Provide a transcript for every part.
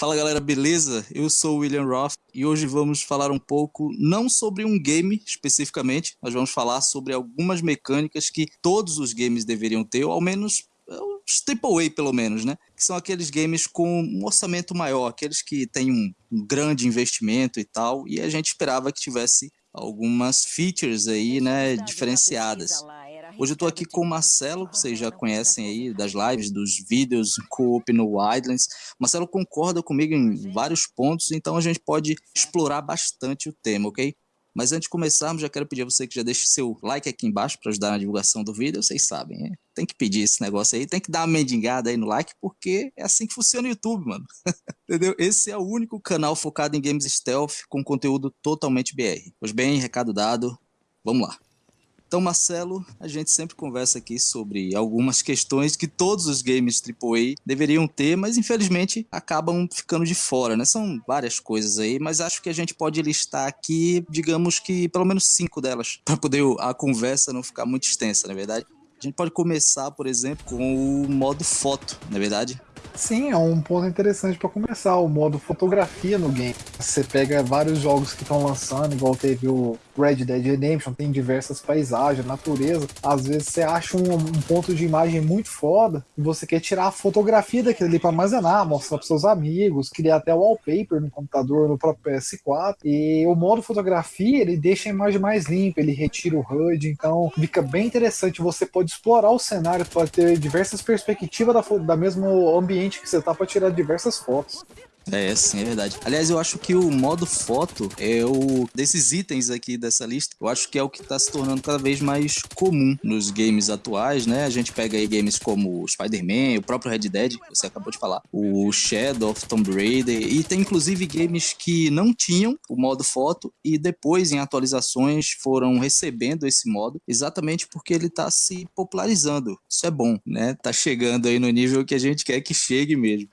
Fala galera, beleza? Eu sou o William Roth e hoje vamos falar um pouco, não sobre um game especificamente, mas vamos falar sobre algumas mecânicas que todos os games deveriam ter, ou ao menos os AAA pelo menos, né? Que são aqueles games com um orçamento maior, aqueles que têm um, um grande investimento e tal, e a gente esperava que tivesse algumas features aí, né, diferenciadas. Hoje eu estou aqui com o Marcelo, que vocês já conhecem aí das lives, dos vídeos co-op no Wildlands. Marcelo concorda comigo em vários pontos, então a gente pode explorar bastante o tema, ok? Mas antes de começarmos, já quero pedir a você que já deixe seu like aqui embaixo para ajudar na divulgação do vídeo, vocês sabem, né? Tem que pedir esse negócio aí, tem que dar uma mendigada aí no like, porque é assim que funciona o YouTube, mano. Entendeu? Esse é o único canal focado em games stealth com conteúdo totalmente BR. Pois bem, recado dado, vamos lá. Então, Marcelo, a gente sempre conversa aqui sobre algumas questões que todos os games AAA deveriam ter, mas infelizmente acabam ficando de fora, né? São várias coisas aí, mas acho que a gente pode listar aqui, digamos que pelo menos cinco delas, para poder a conversa não ficar muito extensa, na é verdade. A gente pode começar, por exemplo, com o modo foto, na é verdade? Sim, é um ponto interessante para começar, o modo fotografia no game. Você pega vários jogos que estão lançando, igual teve o Red Dead Redemption, tem diversas paisagens, natureza. Às vezes você acha um, um ponto de imagem muito foda e você quer tirar a fotografia daquilo ali para armazenar, mostrar para seus amigos, criar até wallpaper no computador, no próprio PS4. E o modo fotografia, ele deixa a imagem mais limpa, ele retira o HUD, então fica bem interessante. Você pode explorar o cenário, pode ter diversas perspectivas da, da mesmo ambiente que você tá para tirar diversas fotos. É, sim, é verdade. Aliás, eu acho que o modo foto é o desses itens aqui dessa lista, eu acho que é o que está se tornando cada vez mais comum nos games atuais, né? A gente pega aí games como Spider-Man, o próprio Red Dead, você acabou de falar, o Shadow of Tomb Raider, e tem inclusive games que não tinham o modo foto e depois em atualizações foram recebendo esse modo, exatamente porque ele está se popularizando. Isso é bom, né? Tá chegando aí no nível que a gente quer que chegue mesmo.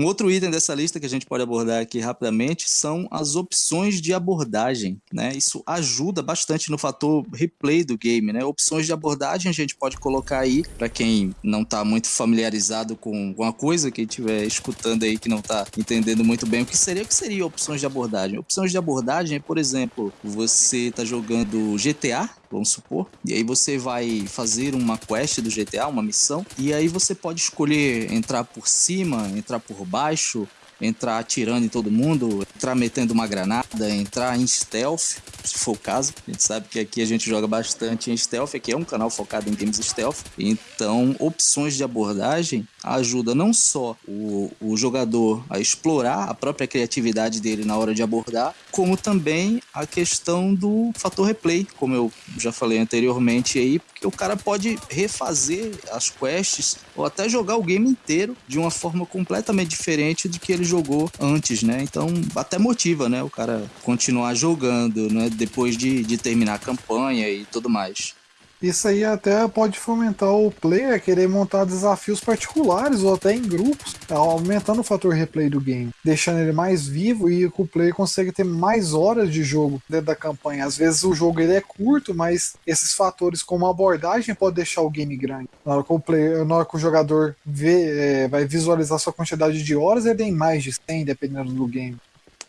Um outro item dessa lista que a gente pode abordar aqui rapidamente são as opções de abordagem, né? Isso ajuda bastante no fator replay do game, né? Opções de abordagem a gente pode colocar aí para quem não está muito familiarizado com alguma coisa, quem estiver escutando aí que não está entendendo muito bem o que seria, o que seria opções de abordagem? Opções de abordagem é, por exemplo, você está jogando GTA, vamos supor, e aí você vai fazer uma quest do GTA, uma missão, e aí você pode escolher entrar por cima, entrar por baixo, entrar atirando em todo mundo, entrar metendo uma granada, entrar em stealth, se for o caso. A gente sabe que aqui a gente joga bastante em stealth, aqui é um canal focado em games stealth. Então, opções de abordagem ajuda não só o, o jogador a explorar a própria criatividade dele na hora de abordar, como também a questão do fator replay, como eu já falei anteriormente aí, porque o cara pode refazer as quests ou até jogar o game inteiro de uma forma completamente diferente do que ele jogou antes, né? Então até motiva, né? O cara continuar jogando, né? Depois de, de terminar a campanha e tudo mais. Isso aí até pode fomentar o player a querer montar desafios particulares ou até em grupos, aumentando o fator replay do game, deixando ele mais vivo e o player consegue ter mais horas de jogo dentro da campanha. Às vezes o jogo ele é curto, mas esses fatores como abordagem pode deixar o game grande. Na hora que o, player, na hora que o jogador vê, é, vai visualizar sua quantidade de horas, ele tem mais de 100 dependendo do game.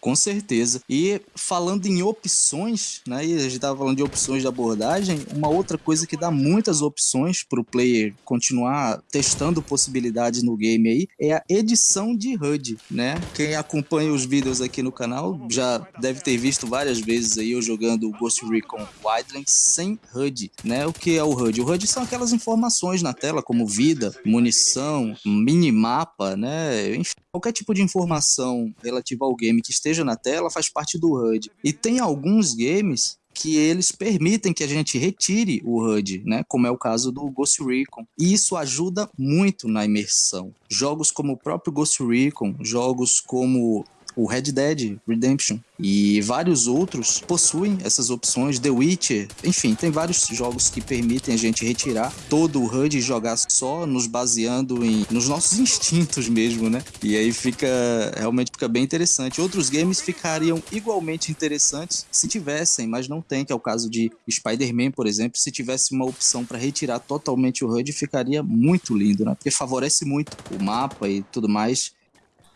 Com certeza. E falando em opções, né? E a gente estava falando de opções de abordagem, uma outra coisa que dá muitas opções para o player continuar testando possibilidades no game aí é a edição de HUD, né? Quem acompanha os vídeos aqui no canal já deve ter visto várias vezes aí eu jogando o Ghost Recon Wildlands sem HUD, né? O que é o HUD? O HUD são aquelas informações na tela como vida, munição, minimapa, né? Enfim, qualquer tipo de informação relativa ao game que esteja na tela faz parte do HUD. E tem alguns games que eles permitem que a gente retire o HUD, né? Como é o caso do Ghost Recon. E isso ajuda muito na imersão. Jogos como o próprio Ghost Recon, jogos como o Red Dead Redemption e vários outros possuem essas opções. The Witcher, enfim, tem vários jogos que permitem a gente retirar todo o HUD e jogar só nos baseando em nos nossos instintos mesmo, né? E aí fica realmente fica bem interessante. Outros games ficariam igualmente interessantes se tivessem, mas não tem, que é o caso de Spider-Man, por exemplo. Se tivesse uma opção para retirar totalmente o HUD, ficaria muito lindo, né? Porque favorece muito o mapa e tudo mais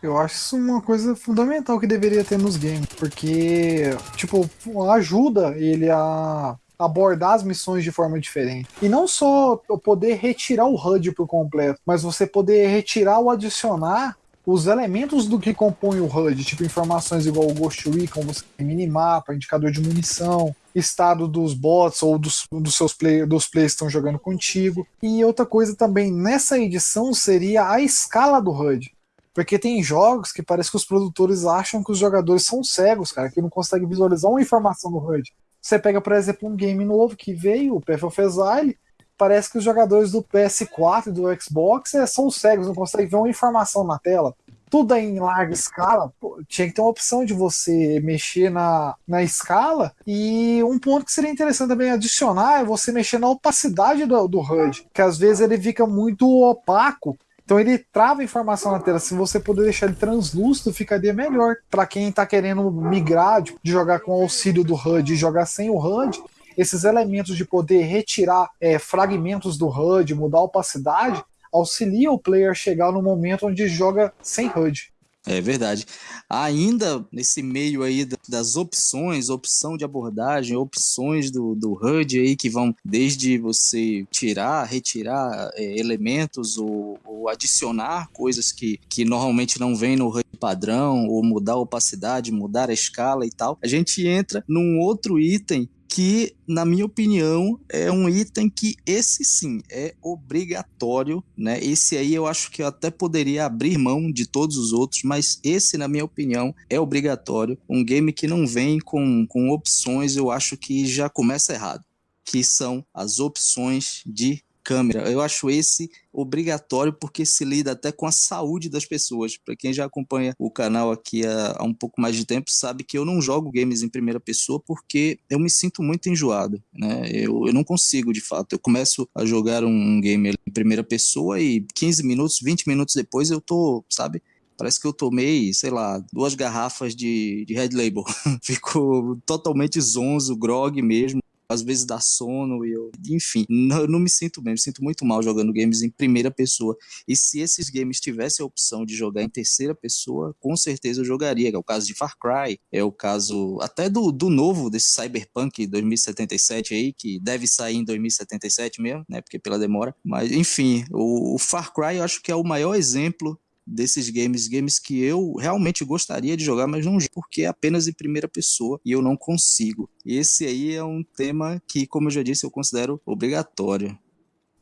Eu acho isso uma coisa fundamental que deveria ter nos games, porque, tipo, ajuda ele a abordar as missões de forma diferente. E não só poder retirar o HUD por completo, mas você poder retirar ou adicionar os elementos do que compõe o HUD, tipo informações igual o Ghost Recon, você tem minimapa, indicador de munição, estado dos bots ou dos, dos seus play, dos players que estão jogando contigo. E outra coisa também, nessa edição seria a escala do HUD. Porque tem jogos que parece que os produtores acham que os jogadores são cegos, cara, que não conseguem visualizar uma informação no HUD. Você pega, por exemplo, um game novo que veio, o Path of Exile, parece que os jogadores do PS4 e do Xbox é, são cegos, não conseguem ver uma informação na tela. Tudo é em larga escala, pô, tinha que ter uma opção de você mexer na, na escala. E um ponto que seria interessante também adicionar é você mexer na opacidade do, do HUD, que às vezes ele fica muito opaco então ele trava a informação na tela. Se você puder deixar ele translúcido, ficaria melhor. Para quem está querendo migrar de, jogar com auxílio do HUD e jogar sem o HUD, esses elementos de poder retirar é, fragmentos do HUD, mudar a opacidade, auxilia o player a chegar no momento onde joga sem HUD. É verdade. Ainda nesse meio aí das opções, opção de abordagem, opções do, do HUD aí que vão desde você tirar, retirar é, elementos ou, ou, adicionar coisas que, que normalmente não vem no HUD padrão, ou mudar a opacidade, mudar a escala e tal. A gente entra num outro item que, na minha opinião, é um item que esse sim é obrigatório, né? Esse aí eu acho que eu até poderia abrir mão de todos os outros, mas esse, na minha opinião, é obrigatório. Um game que não vem com, com opções, eu acho que já começa errado. Que são as opções de câmera. Eu acho esse obrigatório porque se lida até com a saúde das pessoas. Para quem já acompanha o canal aqui há, há, um pouco mais de tempo, sabe que eu não jogo games em primeira pessoa porque eu me sinto muito enjoado. Né? Eu, eu não consigo, de fato. Eu começo a jogar um, game em primeira pessoa e 15 minutos, 20 minutos depois eu tô, sabe? Parece que eu tomei, sei lá, duas garrafas de, de Red Label. Fico totalmente zonzo, grog mesmo às vezes dá sono e eu, enfim, não, não me sinto bem, me sinto muito mal jogando games em primeira pessoa. E se esses games tivessem a opção de jogar em terceira pessoa, com certeza eu jogaria, é o caso de Far Cry, é o caso até do, do novo, desse Cyberpunk 2077 aí, que deve sair em 2077 mesmo, né, porque pela demora, mas enfim, o, o Far Cry eu acho que é o maior exemplo desses games, games que eu realmente gostaria de jogar, mas não porque é apenas em primeira pessoa e eu não consigo. Esse aí é um tema que, como eu já disse, eu considero obrigatório.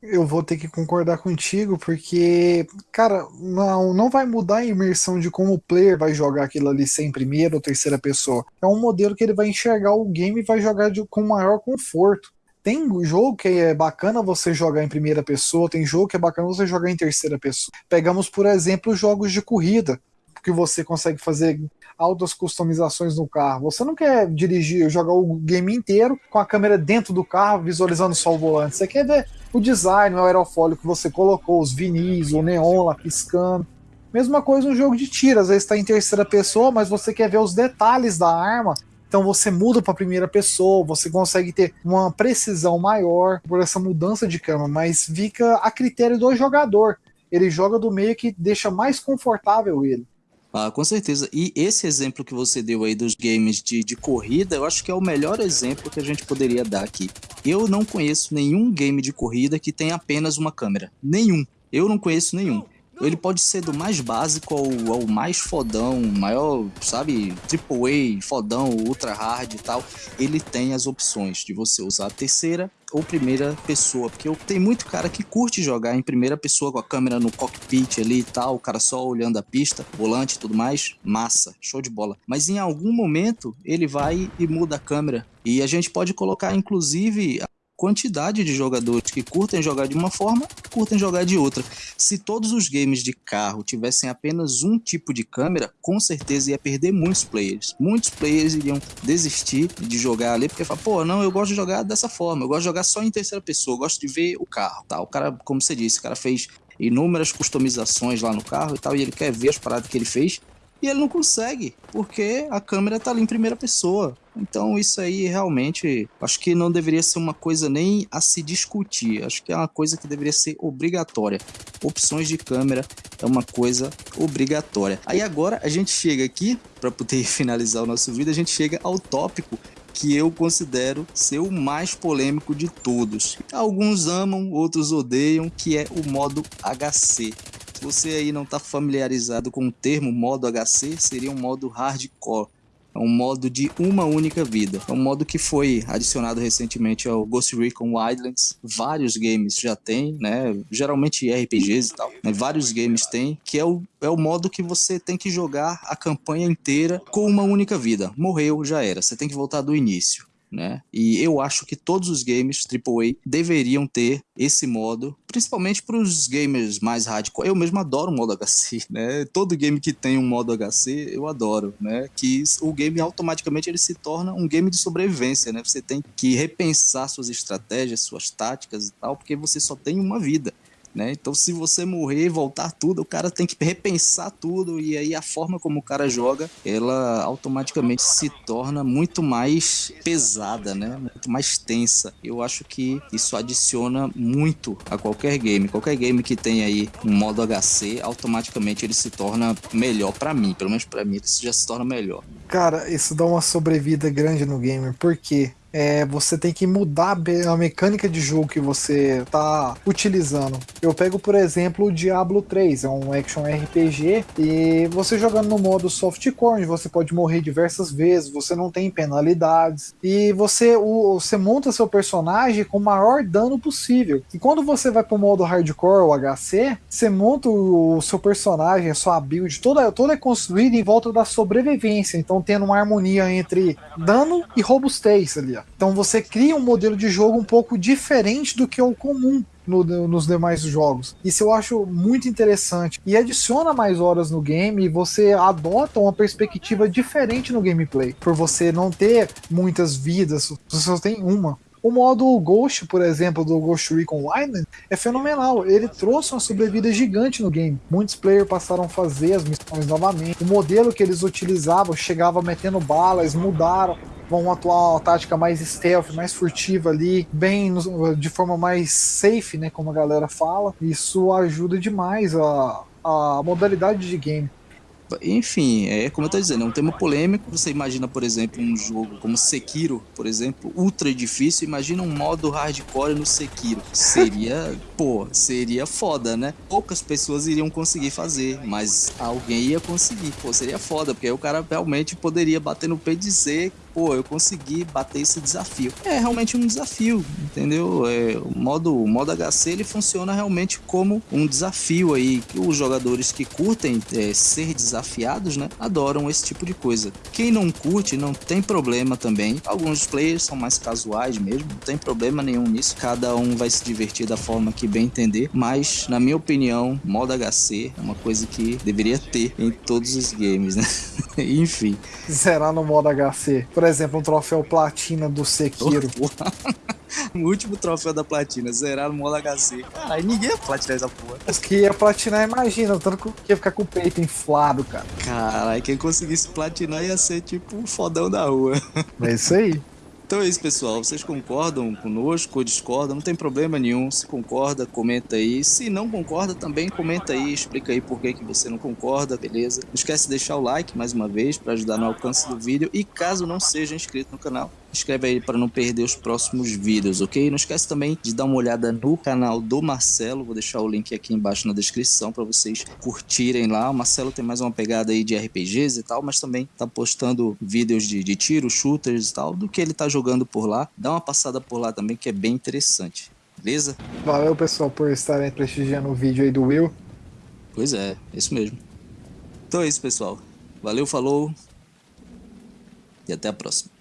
Eu vou ter que concordar contigo, porque, cara, não, não vai mudar a imersão de como o player vai jogar aquilo ali sem primeira ou terceira pessoa. É um modelo que ele vai enxergar o game e vai jogar de, com maior conforto. Tem jogo que é bacana você jogar em primeira pessoa, tem jogo que é bacana você jogar em terceira pessoa. Pegamos, por exemplo, jogos de corrida, que você consegue fazer altas customizações no carro. Você não quer dirigir, jogar o game inteiro com a câmera dentro do carro, visualizando só o volante. Você quer ver o design, o aerofólio que você colocou, os vinis, o neon lá piscando. Mesma coisa no jogo de tiro, às vezes está em terceira pessoa, mas você quer ver os detalhes da arma então você muda para a primeira pessoa, você consegue ter uma precisão maior por essa mudança de câmera, mas fica a critério do jogador. Ele joga do meio que deixa mais confortável ele. Ah, com certeza. E esse exemplo que você deu aí dos games de, de corrida, eu acho que é o melhor exemplo que a gente poderia dar aqui. Eu não conheço nenhum game de corrida que tenha apenas uma câmera. Nenhum. Eu não conheço nenhum. Ele pode ser do mais básico ao, ao mais fodão, maior, sabe, triple A, fodão, ultra hard e tal. Ele tem as opções de você usar a terceira ou primeira pessoa, porque eu, tem muito cara que curte jogar em primeira pessoa com a câmera no cockpit ali e tal, o cara só olhando a pista, volante e tudo mais, massa, show de bola. Mas em algum momento ele vai e muda a câmera. E a gente pode colocar inclusive quantidade de jogadores que curtem jogar de uma forma curtem jogar de outra. Se todos os games de carro tivessem apenas um tipo de câmera, com certeza ia perder muitos players. Muitos players iriam desistir de jogar ali, porque falam, pô, não, eu gosto de jogar dessa forma, eu gosto de jogar só em terceira pessoa, eu gosto de ver o carro. Tá, o cara, como você disse, o cara fez inúmeras customizações lá no carro e tal, e ele quer ver as paradas que ele fez E ele não consegue, porque a câmera tá ali em primeira pessoa. Então isso aí realmente acho que não deveria ser uma coisa nem a se discutir. Acho que é uma coisa que deveria ser obrigatória. Opções de câmera é uma coisa obrigatória. Aí agora a gente chega aqui para poder finalizar o nosso vídeo, a gente chega ao tópico que eu considero ser o mais polêmico de todos. Alguns amam, outros odeiam, que é o modo HC. Você aí não está familiarizado com o termo modo HC, seria um modo hardcore. É um modo de uma única vida. É um modo que foi adicionado recentemente ao Ghost Recon Wildlands. Vários games já tem, né? Geralmente RPGs e tal. Né? Vários games têm, que é o, é o modo que você tem que jogar a campanha inteira com uma única vida. Morreu, já era. Você tem que voltar do início né? E eu acho que todos os games AAA deveriam ter esse modo, principalmente para os gamers mais hardcore. Eu mesmo adoro o modo HC, né? Todo game que tem um modo HC, eu adoro, né? Que o game automaticamente ele se torna um game de sobrevivência, né? Você tem que repensar suas estratégias, suas táticas e tal, porque você só tem uma vida. Né? Então, se você morrer voltar tudo, o cara tem que repensar tudo e aí a forma como o cara joga, ela automaticamente se torna muito mais pesada, né? Muito mais tensa. Eu acho que isso adiciona muito a qualquer game. Qualquer game que tem aí um modo HC, automaticamente ele se torna melhor para mim, pelo menos para mim, ele já se torna melhor. Cara, isso dá uma sobrevida grande no gamer. Por quê? É, você tem que mudar a mecânica de jogo que você está utilizando. Eu pego, por exemplo, o Diablo 3, é um action RPG, e você jogando no modo softcore, você pode morrer diversas vezes, você não tem penalidades, e você, o, você monta seu personagem com o maior dano possível. E quando você vai para o modo hardcore, o HC, você monta o, o seu personagem, a sua build, toda, toda é construída em volta da sobrevivência, então tendo uma harmonia entre dano e robustez ali. Ó. Então você cria um modelo de jogo um pouco diferente do que é o comum no, nos demais jogos. Isso eu acho muito interessante. E adiciona mais horas no game e você adota uma perspectiva diferente no gameplay. Por você não ter muitas vidas, você só tem uma. O modo Ghost, por exemplo, do Ghost Recon Wildlands é fenomenal. Ele trouxe uma sobrevida gigante no game. Muitos players passaram a fazer as missões novamente. O modelo que eles utilizavam chegava metendo balas, mudaram vão atuar uma tática mais stealth, mais furtiva ali, bem de forma mais safe, né, como a galera fala. Isso ajuda demais a, a modalidade de game. Enfim, é como eu tô dizendo, é um tema polêmico. Você imagina, por exemplo, um jogo como Sekiro, por exemplo, ultra difícil. Imagina um modo hardcore no Sekiro. Seria, pô, seria foda, né? Poucas pessoas iriam conseguir fazer, mas alguém ia conseguir. Pô, seria foda, porque aí o cara realmente poderia bater no pé e dizer pô, eu consegui bater esse desafio. É realmente um desafio, entendeu? É, o modo, o modo HC ele funciona realmente como um desafio aí, que os jogadores que curtem é, ser desafiados, né, adoram esse tipo de coisa. Quem não curte, não tem problema também. Alguns players são mais casuais mesmo, não tem problema nenhum nisso. Cada um vai se divertir da forma que bem entender, mas na minha opinião, modo HC é uma coisa que deveria ter em todos os games, né? Enfim. Zerar no modo HC. Por exemplo, um troféu platina do Sekiro. o último troféu da platina, zerar no modo HC. Caralho, ninguém ia platinar essa porra. Os que ia platinar, imagina, tanto que ia ficar com o peito inflado, cara. Caralho, quem conseguisse platinar ia ser tipo um fodão da rua. É isso aí. Então é isso, pessoal. Vocês concordam conosco ou discordam? Não tem problema nenhum. Se concorda, comenta aí. Se não concorda, também comenta aí. Explica aí por que, que você não concorda, beleza? Não esquece de deixar o like mais uma vez para ajudar no alcance do vídeo. E caso não seja inscrito no canal, inscreve aí para não perder os próximos vídeos, ok? Não esquece também de dar uma olhada no canal do Marcelo, vou deixar o link aqui embaixo na descrição para vocês curtirem lá. O Marcelo tem mais uma pegada aí de RPGs e tal, mas também tá postando vídeos de, de tiro, shooters e tal, do que ele tá jogando por lá. Dá uma passada por lá também que é bem interessante, beleza? Valeu pessoal por estarem prestigiando o vídeo aí do Will. Pois é, é isso mesmo. Então é isso pessoal. Valeu, falou e até a próxima.